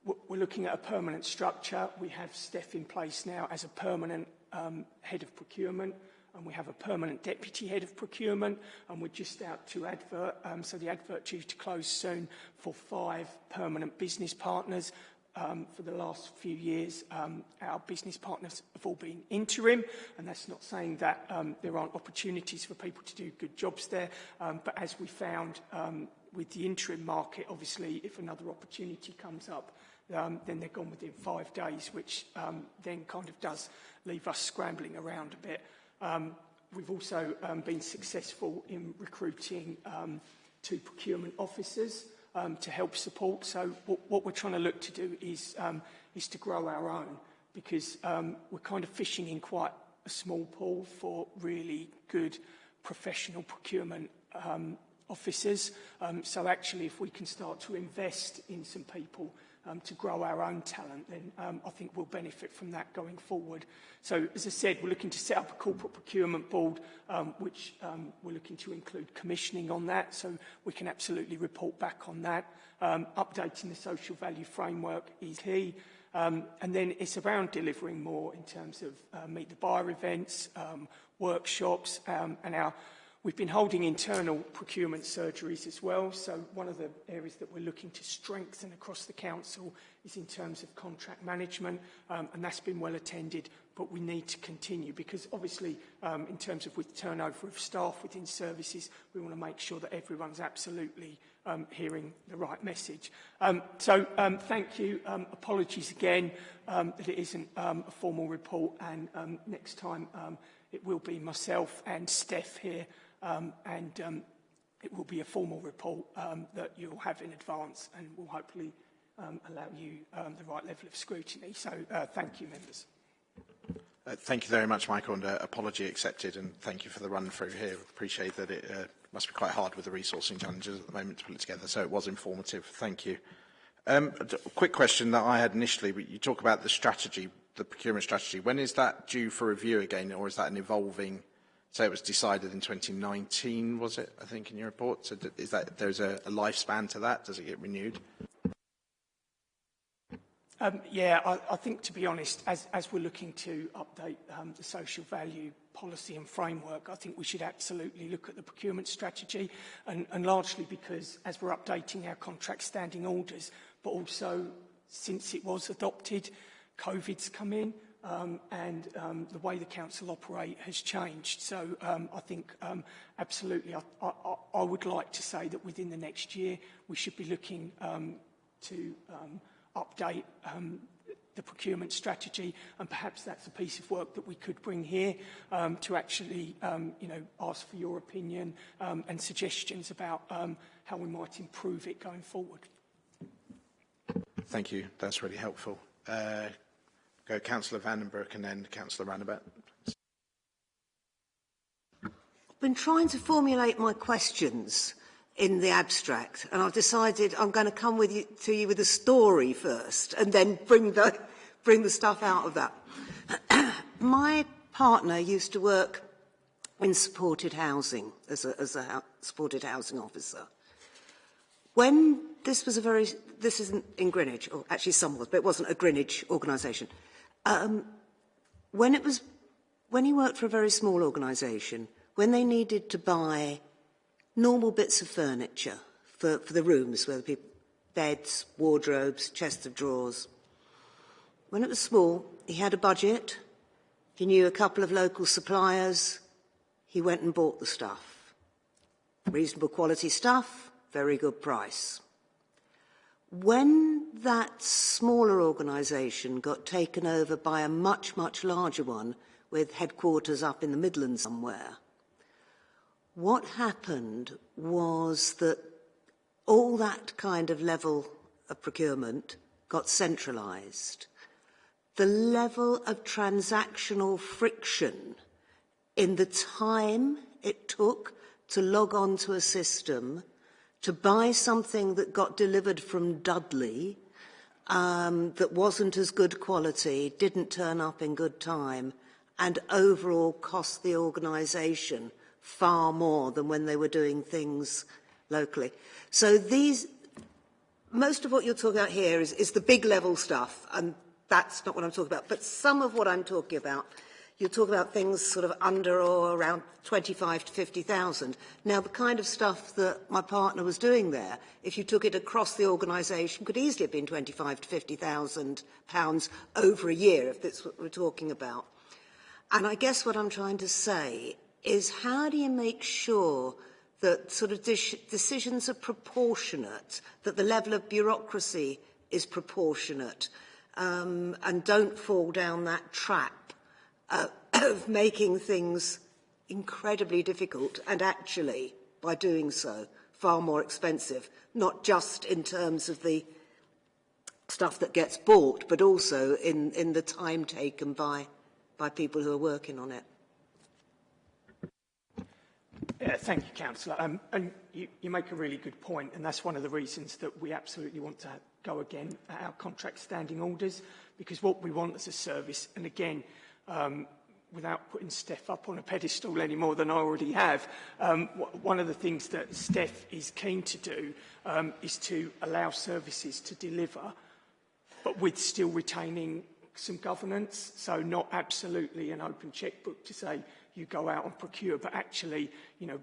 we're looking at a permanent structure. We have Steph in place now as a permanent um, head of procurement and we have a permanent deputy head of procurement and we're just out to advert so the advert due to close soon for five permanent business partners um, for the last few years, um, our business partners have all been interim, and that's not saying that um, there aren't opportunities for people to do good jobs there, um, but as we found um, with the interim market, obviously, if another opportunity comes up, um, then they're gone within five days, which um, then kind of does leave us scrambling around a bit. Um, we've also um, been successful in recruiting um, two procurement officers, um, to help support. So what, what we're trying to look to do is, um, is to grow our own because um, we're kind of fishing in quite a small pool for really good professional procurement um, officers. Um, so actually, if we can start to invest in some people um, to grow our own talent, then um, I think we'll benefit from that going forward. So, as I said, we're looking to set up a corporate procurement board, um, which um, we're looking to include commissioning on that, so we can absolutely report back on that. Um, updating the social value framework is key. Um, and then it's around delivering more in terms of uh, meet the buyer events, um, workshops, um, and our We've been holding internal procurement surgeries as well, so one of the areas that we're looking to strengthen across the council is in terms of contract management, um, and that's been well attended, but we need to continue because obviously um, in terms of with turnover of staff within services, we want to make sure that everyone's absolutely um, hearing the right message. Um, so um, thank you. Um, apologies again um, that it isn't um, a formal report and um, next time um, it will be myself and Steph here and um, it will be a formal report um, that you'll have in advance and will hopefully um, allow you um, the right level of scrutiny. So uh, thank you, members. Uh, thank you very much, Michael, and uh, apology accepted, and thank you for the run through here. Appreciate that it uh, must be quite hard with the resourcing challenges at the moment to put it together, so it was informative. Thank you. Um, a quick question that I had initially, you talk about the strategy, the procurement strategy. When is that due for review again, or is that an evolving So it was decided in 2019, was it, I think, in your report? So is that, there's a, a lifespan to that? Does it get renewed? Um, yeah, I, I think, to be honest, as, as we're looking to update um, the social value policy and framework, I think we should absolutely look at the procurement strategy, and, and largely because as we're updating our contract standing orders, but also since it was adopted, COVID's come in, um, and um, the way the council operate has changed. So um, I think um, absolutely I, I, I would like to say that within the next year we should be looking um, to um, update um, the procurement strategy and perhaps that's a piece of work that we could bring here um, to actually um, you know ask for your opinion um, and suggestions about um, how we might improve it going forward. Thank you. That's really helpful. Uh, Go Councillor Vandenbroek and then Councillor Ranabhat. I've been trying to formulate my questions in the abstract and I've decided I'm going to come with you, to you with a story first and then bring the, bring the stuff out of that. (clears throat) my partner used to work in supported housing as a, as a supported housing officer. When this was a very, this isn't in Greenwich, or actually some was, but it wasn't a Greenwich organisation. Um, when it was, when he worked for a very small organisation, when they needed to buy normal bits of furniture for, for the rooms where the people, beds, wardrobes, chests of drawers. When it was small, he had a budget, he knew a couple of local suppliers, he went and bought the stuff. Reasonable quality stuff, very good price. When that smaller organisation got taken over by a much, much larger one with headquarters up in the Midlands somewhere, what happened was that all that kind of level of procurement got centralised. The level of transactional friction in the time it took to log on to a system, to buy something that got delivered from Dudley um, that wasn't as good quality, didn't turn up in good time, and overall cost the organisation far more than when they were doing things locally. So these, most of what you're talking about here is, is the big level stuff, and that's not what I'm talking about. But some of what I'm talking about, you talk about things sort of under or around 25 to 50,000. Now, the kind of stuff that my partner was doing there, if you took it across the organisation, could easily have been 25 to 50,000 pounds over a year, if that's what we're talking about. And I guess what I'm trying to say is how do you make sure that sort of decisions are proportionate, that the level of bureaucracy is proportionate, um, and don't fall down that trap uh, (coughs) of making things incredibly difficult and actually, by doing so, far more expensive, not just in terms of the stuff that gets bought, but also in, in the time taken by, by people who are working on it. Yeah, thank you, Councillor. Um, and you, you make a really good point, and that's one of the reasons that we absolutely want to go again at our contract standing orders, because what we want as a service, and again, um, without putting Steph up on a pedestal any more than I already have, um, one of the things that Steph is keen to do um, is to allow services to deliver, but with still retaining some governance, so not absolutely an open checkbook to say, you go out and procure, but actually, you know,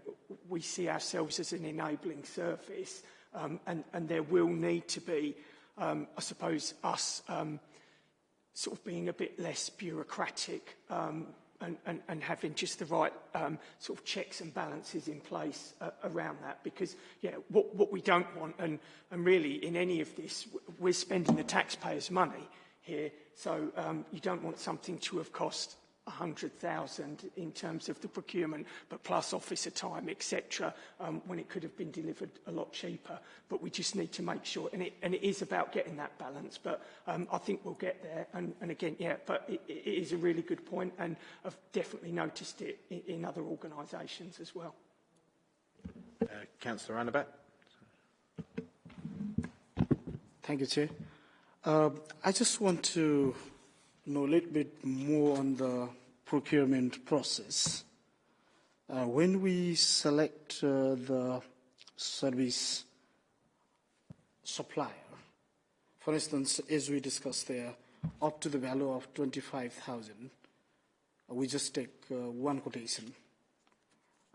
we see ourselves as an enabling service, um, and, and there will need to be, um, I suppose, us um, sort of being a bit less bureaucratic um, and, and, and having just the right um, sort of checks and balances in place uh, around that. Because, yeah, what, what we don't want, and, and really in any of this, we're spending the taxpayers' money here, so um, you don't want something to have cost 100,000 in terms of the procurement, but plus officer time, etc., um, when it could have been delivered a lot cheaper. But we just need to make sure, and it, and it is about getting that balance, but um, I think we'll get there. And, and again, yeah, but it, it is a really good point, and I've definitely noticed it in, in other organisations as well. Uh, Councillor Ranabhat. Thank you, Chair. Uh, I just want to know a little bit more on the procurement process. Uh, when we select uh, the service supplier, for instance, as we discussed there, up to the value of 25,000, uh, we just take uh, one quotation.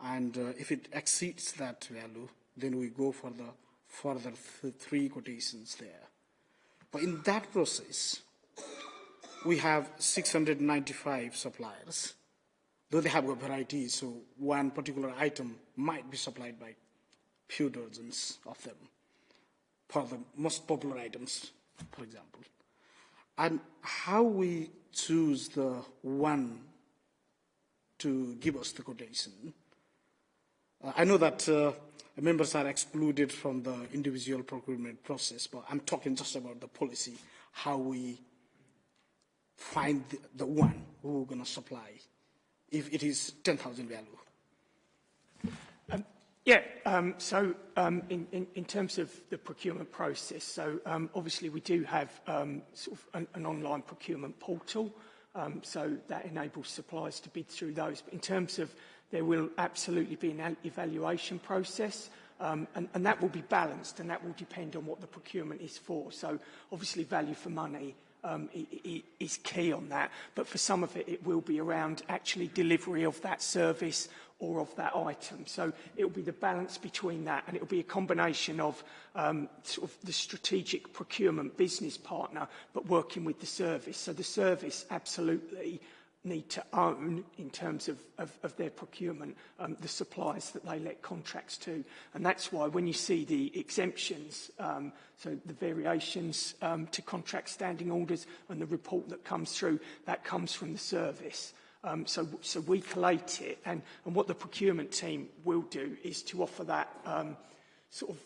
And uh, if it exceeds that value, then we go for the further th three quotations there. But in that process, we have 695 suppliers, though they have a variety, so one particular item might be supplied by few dozens of them for the most popular items, for example. And how we choose the one to give us the quotation. Uh, I know that uh, members are excluded from the individual procurement process, but I'm talking just about the policy, how we find the, one who going to supply if it is 10,000 value. Um, yeah, um, so um, in, in, in terms of the procurement process, so um, obviously we do have um, sort of an, an online procurement portal Um, so that enables suppliers to bid through those. But in terms of there will absolutely be an evaluation process um, and, and that will be balanced and that will depend on what the procurement is for. So obviously value for money um, is key on that, but for some of it, it will be around actually delivery of that service or of that item. So it will be the balance between that, and it will be a combination of um, sort of the strategic procurement business partner, but working with the service. So the service absolutely need to own in terms of, of, of their procurement um, the suppliers that they let contracts to. And that's why when you see the exemptions, um, so the variations um, to contract standing orders and the report that comes through, that comes from the service. Um, so, so we collate it and, and what the procurement team will do is to offer that um, sort of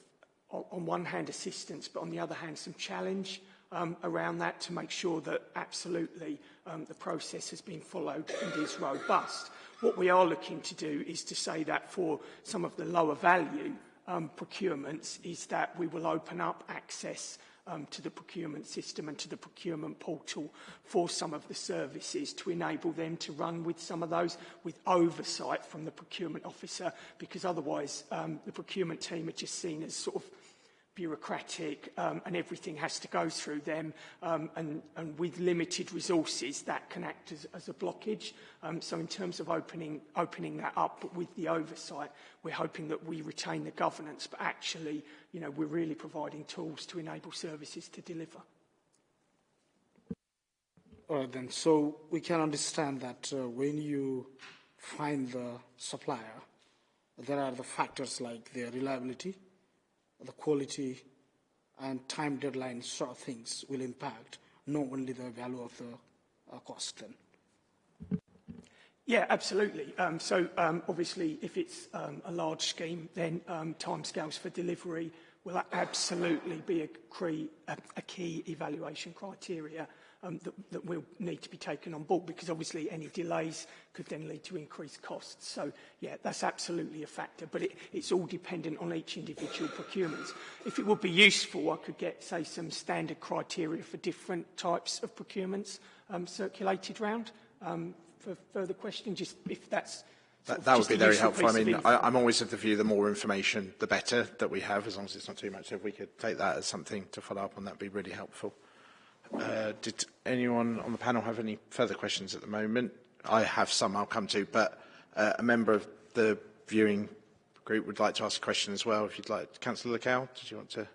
on one hand assistance but on the other hand some challenge um, around that to make sure that absolutely um, the process has been followed and is robust. What we are looking to do is to say that for some of the lower value um, procurements is that we will open up access um, to the procurement system and to the procurement portal for some of the services to enable them to run with some of those with oversight from the procurement officer because otherwise um, the procurement team are just seen as sort of bureaucratic um, and everything has to go through them um, and, and with limited resources that can act as, as a blockage. Um, so in terms of opening, opening that up but with the oversight, we're hoping that we retain the governance but actually you know, we're really providing tools to enable services to deliver. All right then, so we can understand that uh, when you find the supplier, there are the factors like their reliability, the quality and time deadline sort of things will impact not only the value of the uh, cost then. Yeah, absolutely. Um, so um, obviously, if it's um, a large scheme, then um, timescales for delivery will absolutely be a, a, a key evaluation criteria um, that, that will need to be taken on board because obviously any delays could then lead to increased costs. So yeah, that's absolutely a factor, but it, it's all dependent on each individual procurement. If it would be useful, I could get, say, some standard criteria for different types of procurements um, circulated round um, for further questions, just if that's That, that would be very helpful. I mean, I, I'm always of the view the more information, the better that we have, as long as it's not too much. So if we could take that as something to follow up on, that would be really helpful. Uh, did anyone on the panel have any further questions at the moment? I have some I'll come to, but uh, a member of the viewing group would like to ask a question as well. If you'd like, Councillor Lacow, did you want to?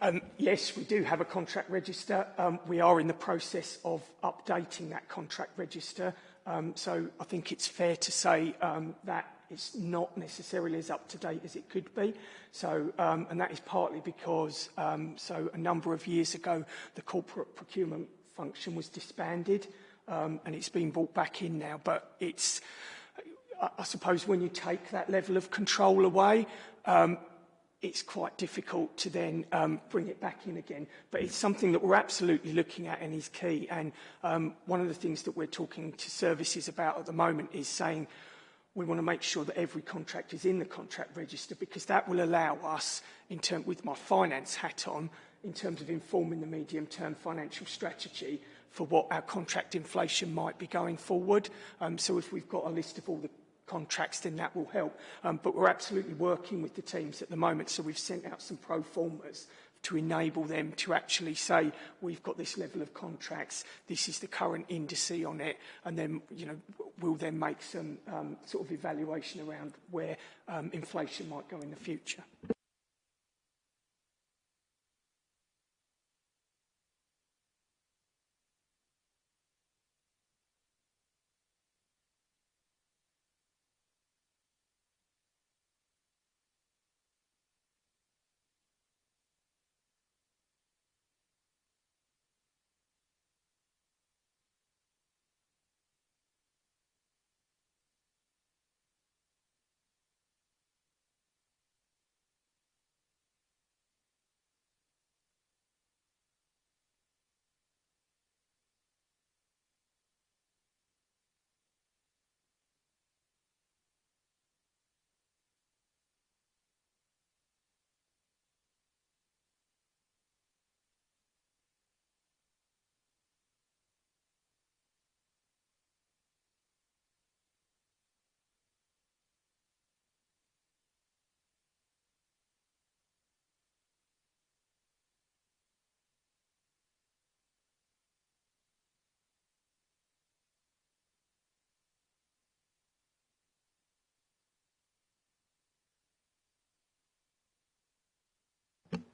Um, yes, we do have a contract register. Um, we are in the process of updating that contract register. Um, so I think it's fair to say um, that it's not necessarily as up to date as it could be. So, um, and that is partly because, um, so a number of years ago, the corporate procurement function was disbanded um, and it's been brought back in now. But it's, I, I suppose when you take that level of control away, um, it's quite difficult to then um, bring it back in again. But it's something that we're absolutely looking at and is key. And um, one of the things that we're talking to services about at the moment is saying we want to make sure that every contract is in the contract register because that will allow us, in term, with my finance hat on, in terms of informing the medium-term financial strategy for what our contract inflation might be going forward. Um, so if we've got a list of all the contracts, then that will help. Um, but we're absolutely working with the teams at the moment, so we've sent out some pro formas to enable them to actually say, we've got this level of contracts, this is the current indice on it, and then, you know, we'll then make some um, sort of evaluation around where um, inflation might go in the future.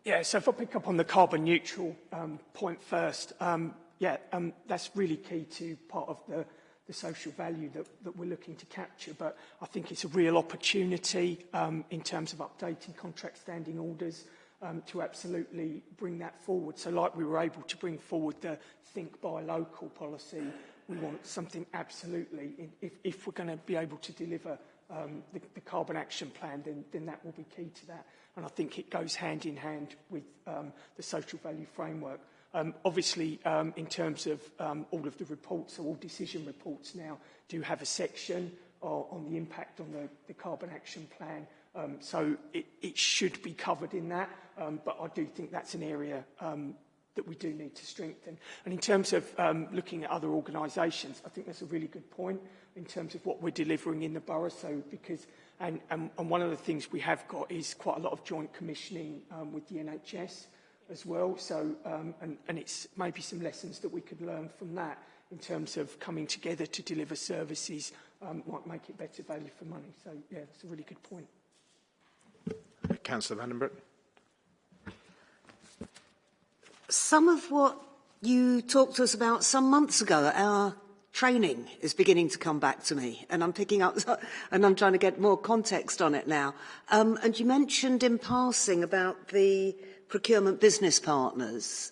Yeah, so if I pick up on the carbon neutral um, point first, um, yeah, um, that's really key to part of the, the social value that, that we're looking to capture. But I think it's a real opportunity um, in terms of updating contract standing orders um, to absolutely bring that forward. So like we were able to bring forward the think buy local policy, we want something absolutely, if, if we're going to be able to deliver um, the, the carbon action plan, then, then that will be key to that. And I think it goes hand in hand with um, the social value framework. Um, obviously, um, in terms of um, all of the reports, so all decision reports now do have a section on the impact on the, the carbon action plan. Um, so it, it should be covered in that, um, but I do think that's an area um, that we do need to strengthen. And in terms of um, looking at other organisations, I think that's a really good point in terms of what we're delivering in the borough. So because, and, and, and one of the things we have got is quite a lot of joint commissioning um, with the NHS as well. So, um, and, and it's maybe some lessons that we could learn from that in terms of coming together to deliver services um, might make it better value for money. So, yeah, it's a really good point. Councillor Vandenbroek. Some of what you talked to us about some months ago, at our training is beginning to come back to me and I'm picking up (laughs) and I'm trying to get more context on it now. Um, and you mentioned in passing about the procurement business partners.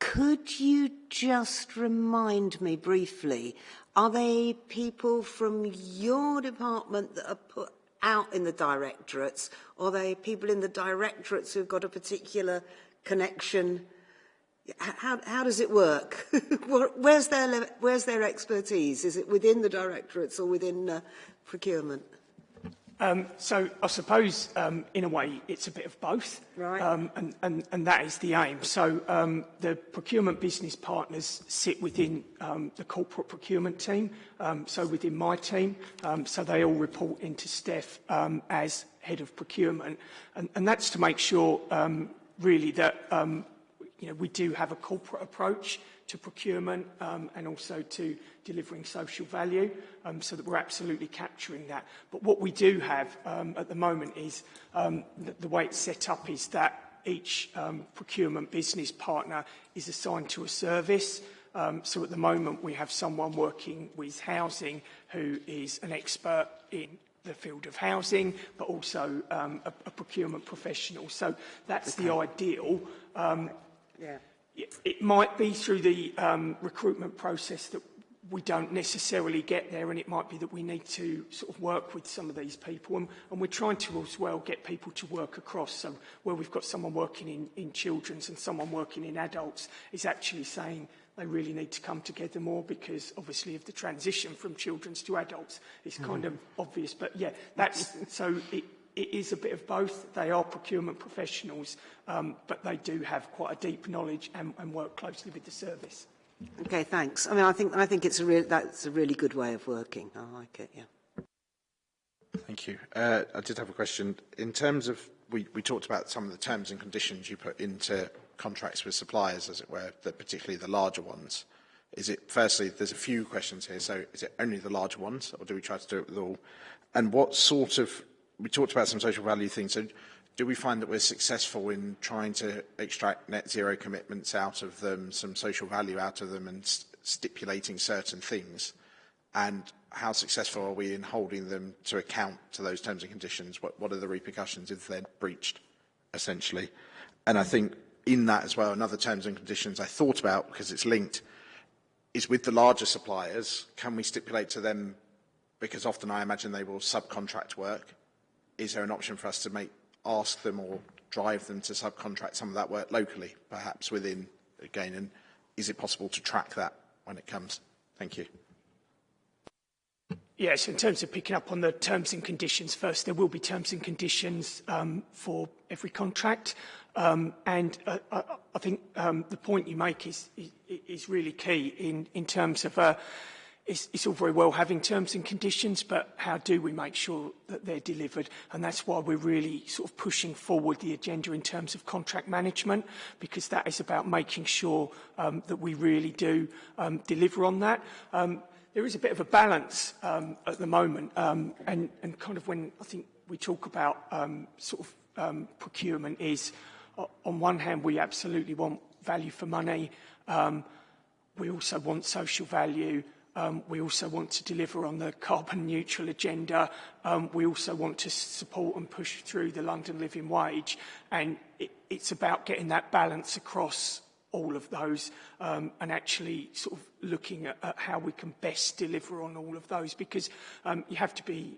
Could you just remind me briefly, are they people from your department that are put out in the directorates, or are they people in the directorates who've got a particular connection? How, how does it work? (laughs) where's, their, where's their expertise? Is it within the directorates or within uh, procurement? Um, so I suppose, um, in a way, it's a bit of both, right. um, and, and, and that is the aim. So um, the procurement business partners sit within um, the corporate procurement team, um, so within my team, um, so they all report into Steph um, as head of procurement, and, and that's to make sure, um, really, that um, you know, we do have a corporate approach to procurement um, and also to delivering social value um, so that we're absolutely capturing that. But what we do have um, at the moment is um, the, the way it's set up is that each um, procurement business partner is assigned to a service. Um, so at the moment we have someone working with housing who is an expert in the field of housing, but also um, a, a procurement professional. So that's okay. the ideal. Um, yeah. It might be through the um, recruitment process that we don't necessarily get there and it might be that we need to sort of work with some of these people and, and we're trying to as well get people to work across. So where we've got someone working in, in children's and someone working in adults is actually saying they really need to come together more because obviously of the transition from children's to adults is kind mm. of obvious. But yeah that's so it, it is a bit of both. They are procurement professionals, um, but they do have quite a deep knowledge and, and work closely with the service. Okay, thanks. I mean, I think, I think it's a real, that's a really good way of working. I like it, yeah. Thank you. Uh, I did have a question. In terms of, we, we talked about some of the terms and conditions you put into contracts with suppliers, as it were, the, particularly the larger ones. Is it, firstly, there's a few questions here, so is it only the larger ones, or do we try to do it with all? And what sort of we talked about some social value things. So do we find that we're successful in trying to extract net zero commitments out of them, some social value out of them and st stipulating certain things? And how successful are we in holding them to account to those terms and conditions? What, what are the repercussions if they're breached, essentially? And I think in that as well, another terms and conditions I thought about, because it's linked, is with the larger suppliers, can we stipulate to them, because often I imagine they will subcontract work, is there an option for us to make ask them or drive them to subcontract some of that work locally, perhaps within, again, and is it possible to track that when it comes? Thank you. Yes, in terms of picking up on the terms and conditions first, there will be terms and conditions um, for every contract. Um, and uh, I, I think um, the point you make is, is, is really key in, in terms of uh, it's, it's all very well having terms and conditions, but how do we make sure that they're delivered? And that's why we're really sort of pushing forward the agenda in terms of contract management, because that is about making sure um, that we really do um, deliver on that. Um, there is a bit of a balance um, at the moment, um, and, and kind of when I think we talk about um, sort of um, procurement is on one hand, we absolutely want value for money. Um, we also want social value. Um, we also want to deliver on the carbon neutral agenda. Um, we also want to support and push through the London living wage. And it, it's about getting that balance across all of those um, and actually sort of looking at, at how we can best deliver on all of those because um, you have to be,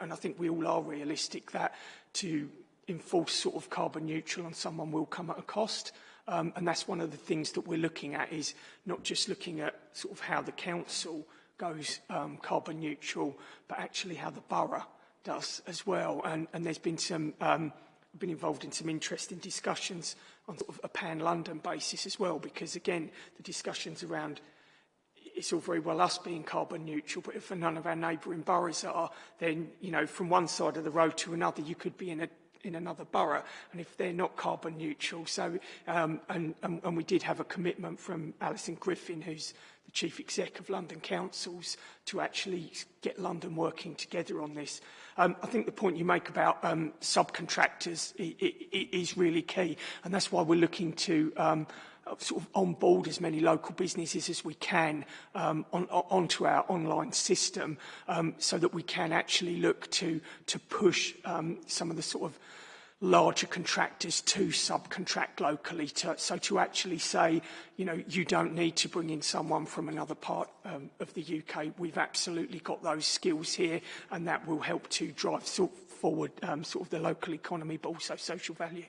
and I think we all are realistic, that to enforce sort of carbon neutral on someone will come at a cost. Um, and that's one of the things that we're looking at is not just looking at sort of how the council goes um, carbon neutral, but actually how the borough does as well. And, and there's been some, um, been involved in some interesting discussions on sort of a pan-London basis as well, because again, the discussions around it's all very well us being carbon neutral, but if none of our neighbouring boroughs are, then, you know, from one side of the road to another, you could be in a in another borough and if they're not carbon neutral. So, um, and, and, and we did have a commitment from Alison Griffin, who's the Chief Exec of London Councils, to actually get London working together on this. Um, I think the point you make about um, subcontractors is, is really key, and that's why we're looking to um, sort of onboard as many local businesses as we can um, on, onto our online system um, so that we can actually look to, to push um, some of the sort of larger contractors to subcontract locally. To, so to actually say, you know, you don't need to bring in someone from another part um, of the UK. We've absolutely got those skills here and that will help to drive sort forward um, sort of the local economy but also social value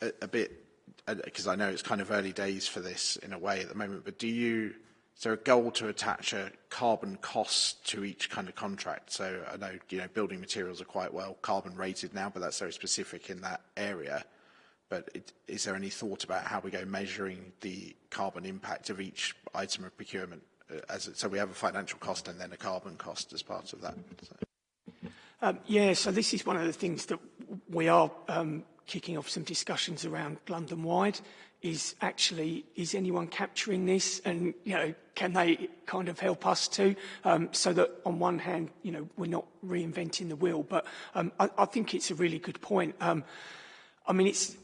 a, a bit, because uh, I know it's kind of early days for this in a way at the moment, but do you, is there a goal to attach a carbon cost to each kind of contract? So I know, you know, building materials are quite well carbon rated now, but that's very specific in that area. But it, is there any thought about how we go measuring the carbon impact of each item of procurement? Uh, as it, so we have a financial cost and then a carbon cost as part of that. So. Um, yeah, so this is one of the things that we are um, kicking off some discussions around London-wide is actually, is anyone capturing this? And, you know, can they kind of help us too? Um, so that on one hand, you know, we're not reinventing the wheel. But um, I, I think it's a really good point. Um, I mean, it's,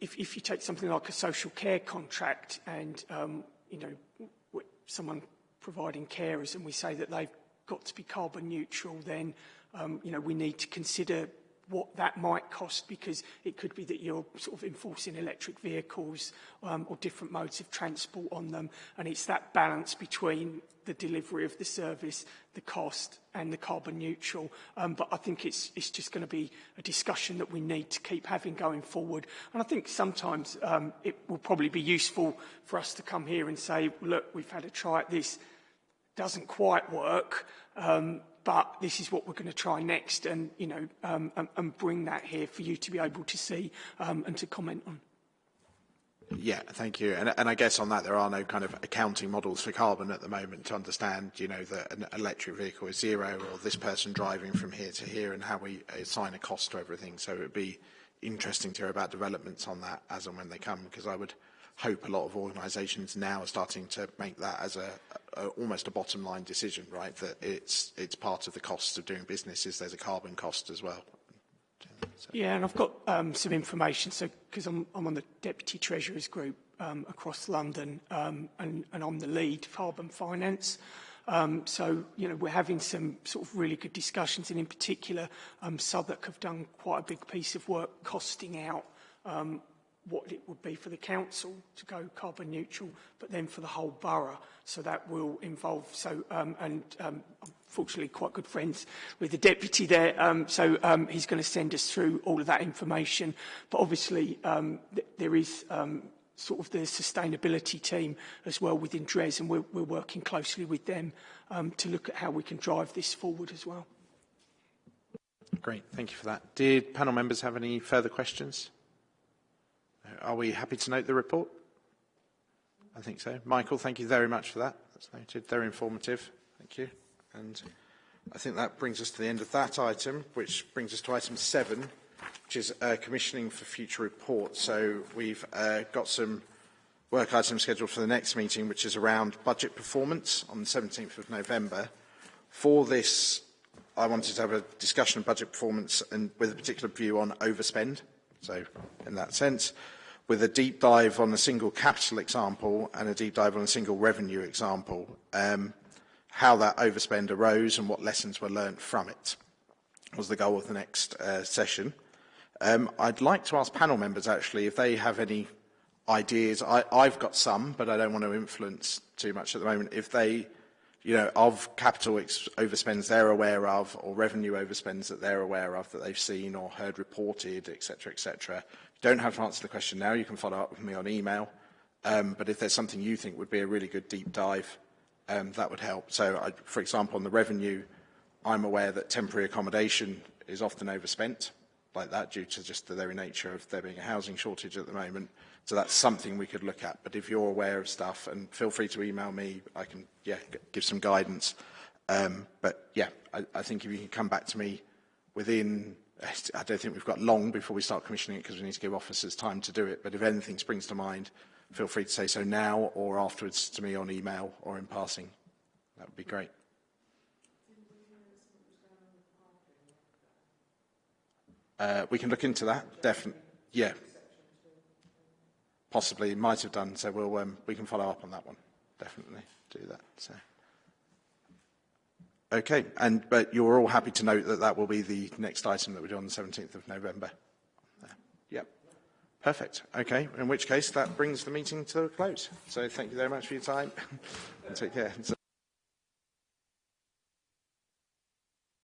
if, if you take something like a social care contract and, um, you know, someone providing carers and we say that they've got to be carbon neutral, then, um, you know, we need to consider what that might cost because it could be that you're sort of enforcing electric vehicles um, or different modes of transport on them and it's that balance between the delivery of the service, the cost and the carbon neutral. Um, but I think it's, it's just going to be a discussion that we need to keep having going forward. And I think sometimes um, it will probably be useful for us to come here and say, look, we've had a try at this, doesn't quite work. Um, but this is what we're going to try next and, you know, um, and, and bring that here for you to be able to see um, and to comment on. Yeah, thank you. And, and I guess on that, there are no kind of accounting models for carbon at the moment to understand, you know, that an electric vehicle is zero or this person driving from here to here and how we assign a cost to everything. So it would be interesting to hear about developments on that as and when they come, because I would hope a lot of organisations now are starting to make that as a, a, almost a bottom line decision, right? That it's it's part of the costs of doing business is there's a carbon cost as well. So. Yeah, and I've got um, some information. So because I'm, I'm on the deputy treasurer's group um, across London, um, and, and I'm the lead carbon finance. Um, so, you know, we're having some sort of really good discussions, and in particular, um, Southwark have done quite a big piece of work costing out um, what it would be for the council to go carbon neutral, but then for the whole borough. So that will involve, so, um, and um, unfortunately quite good friends with the deputy there, um, so um, he's going to send us through all of that information. But obviously um, th there is um, sort of the sustainability team as well within DRES, and we're, we're working closely with them um, to look at how we can drive this forward as well. Great, thank you for that. Did panel members have any further questions? Are we happy to note the report? I think so. Michael, thank you very much for that. That's noted. Very informative. Thank you. And I think that brings us to the end of that item, which brings us to item seven, which is uh, commissioning for future reports. So we've uh, got some work items scheduled for the next meeting, which is around budget performance on the 17th of November. For this I wanted to have a discussion of budget performance and with a particular view on overspend. So, in that sense, with a deep dive on a single capital example and a deep dive on a single revenue example, um, how that overspend arose and what lessons were learnt from it was the goal of the next uh, session. Um, I'd like to ask panel members, actually, if they have any ideas. I, I've got some, but I don't want to influence too much at the moment. If they, you know, of capital overspends they're aware of, or revenue overspends that they're aware of, that they've seen or heard reported, etc., etc. Don't have to answer the question now. You can follow up with me on email. Um, but if there's something you think would be a really good deep dive, um, that would help. So, I, for example, on the revenue, I'm aware that temporary accommodation is often overspent like that due to just the very nature of there being a housing shortage at the moment. So that's something we could look at. But if you're aware of stuff, and feel free to email me, I can yeah give some guidance. Um, but yeah, I, I think if you can come back to me within, I don't think we've got long before we start commissioning it because we need to give officers time to do it. But if anything springs to mind, feel free to say so now or afterwards to me on email or in passing. That would be great. Uh, we can look into that, definitely. Yeah. Possibly, might have done, so we'll, um, we can follow up on that one. Definitely do that. So. Okay, and, but you're all happy to note that that will be the next item that we do on the 17th of November? Yep. Perfect. Okay, in which case that brings the meeting to a close. So thank you very much for your time. and (laughs) Take care.